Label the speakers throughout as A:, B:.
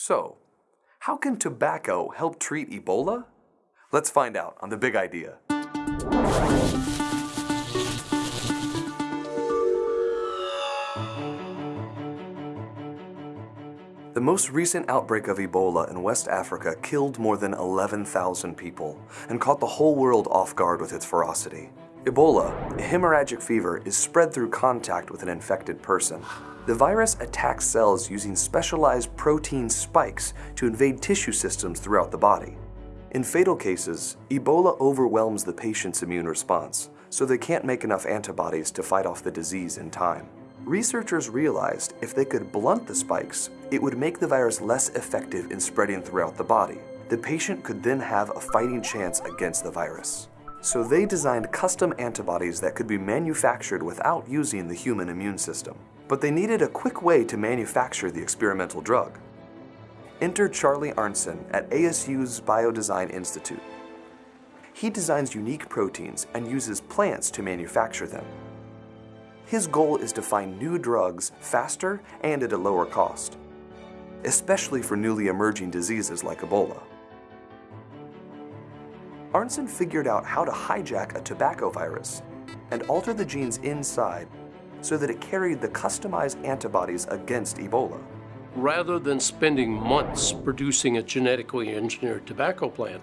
A: So, how can tobacco help treat Ebola? Let's find out on The Big Idea. The most recent outbreak of Ebola in West Africa killed more than 11,000 people and caught the whole world off guard with its ferocity. Ebola, a hemorrhagic fever, is spread through contact with an infected person. The virus attacks cells using specialized protein spikes to invade tissue systems throughout the body. In fatal cases, Ebola overwhelms the patient's immune response, so they can't make enough antibodies to fight off the disease in time. Researchers realized if they could blunt the spikes, it would make the virus less effective in spreading throughout the body. The patient could then have a fighting chance against the virus. So they designed custom antibodies that could be manufactured without using the human immune system. But they needed a quick way to manufacture the experimental drug. Enter Charlie Arntzen at ASU's Biodesign Institute. He designs unique proteins and uses plants to manufacture them. His goal is to find new drugs faster and at a lower cost, especially for newly emerging diseases like Ebola. Arntzen figured out how to hijack a tobacco virus and alter the genes inside so that it carried the customized antibodies against Ebola.
B: Rather than spending months producing a genetically engineered tobacco plant,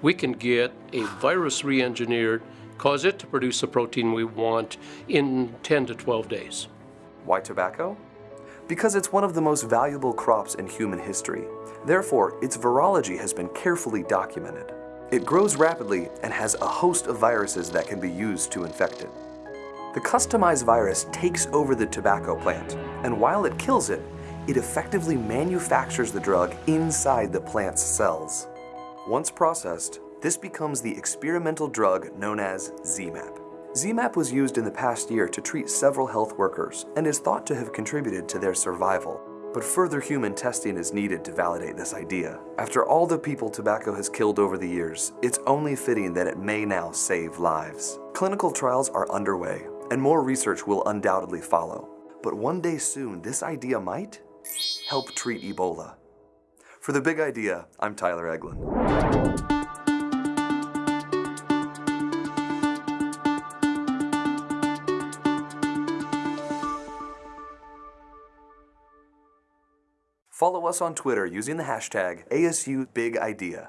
B: we can get a virus re-engineered cause it to produce the protein we want in 10 to 12 days.
A: Why tobacco? Because it's one of the most valuable crops in human history. Therefore, its virology has been carefully documented. It grows rapidly and has a host of viruses that can be used to infect it. The customized virus takes over the tobacco plant, and while it kills it, it effectively manufactures the drug inside the plant's cells. Once processed, this becomes the experimental drug known as ZMapp. ZMapp was used in the past year to treat several health workers and is thought to have contributed to their survival. But further human testing is needed to validate this idea. After all the people tobacco has killed over the years, it's only fitting that it may now save lives. Clinical trials are underway, and more research will undoubtedly follow. But one day soon, this idea might help treat Ebola. For The Big Idea, I'm Tyler Eglin. Follow us on Twitter using the hashtag ASUBigIdea.